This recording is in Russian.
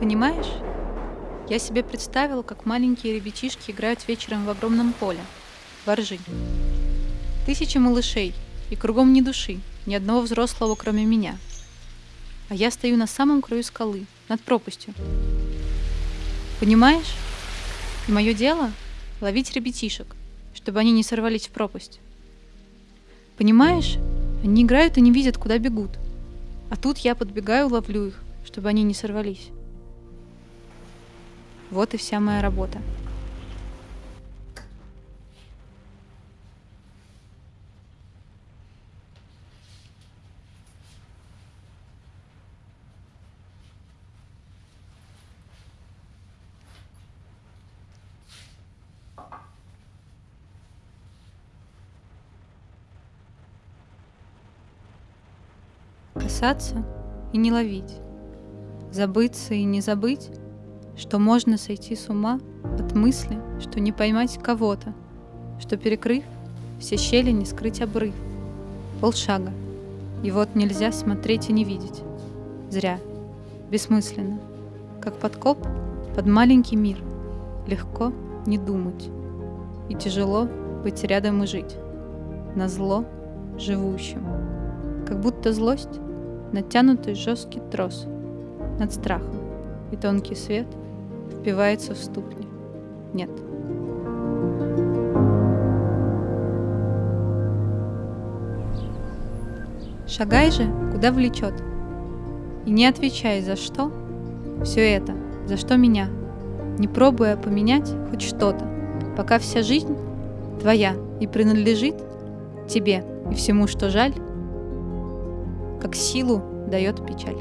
Понимаешь? Я себе представила, как маленькие ребятишки играют вечером в огромном поле. Воржи. Тысячи малышей, и кругом ни души, ни одного взрослого, кроме меня. А я стою на самом краю скалы, над пропастью. Понимаешь? И мое дело — ловить ребятишек, чтобы они не сорвались в пропасть. Понимаешь? Они играют и не видят, куда бегут. А тут я подбегаю, ловлю их, чтобы они не сорвались. Вот и вся моя работа. Касаться и не ловить, забыться и не забыть, что можно сойти с ума от мысли, что не поймать кого-то, что перекрыв все щели не скрыть обрыв. Полшага, и вот нельзя смотреть и не видеть. Зря, бессмысленно, как подкоп под маленький мир. Легко не думать, и тяжело быть рядом и жить. На зло живущим. Как будто злость — натянутый жесткий трос над страхом, и тонкий свет впивается в ступни. Нет. Шагай же, куда влечет. И не отвечай за что все это, за что меня, не пробуя поменять хоть что-то, пока вся жизнь твоя и принадлежит тебе и всему, что жаль, как силу дает печаль.